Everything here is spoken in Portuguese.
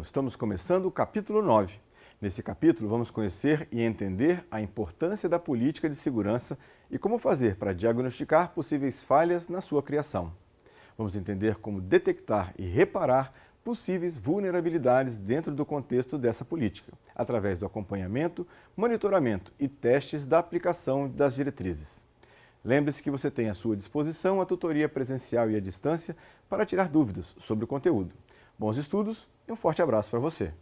estamos começando o capítulo 9. Nesse capítulo, vamos conhecer e entender a importância da política de segurança e como fazer para diagnosticar possíveis falhas na sua criação. Vamos entender como detectar e reparar possíveis vulnerabilidades dentro do contexto dessa política, através do acompanhamento, monitoramento e testes da aplicação das diretrizes. Lembre-se que você tem à sua disposição a tutoria presencial e à distância para tirar dúvidas sobre o conteúdo. Bons estudos e um forte abraço para você!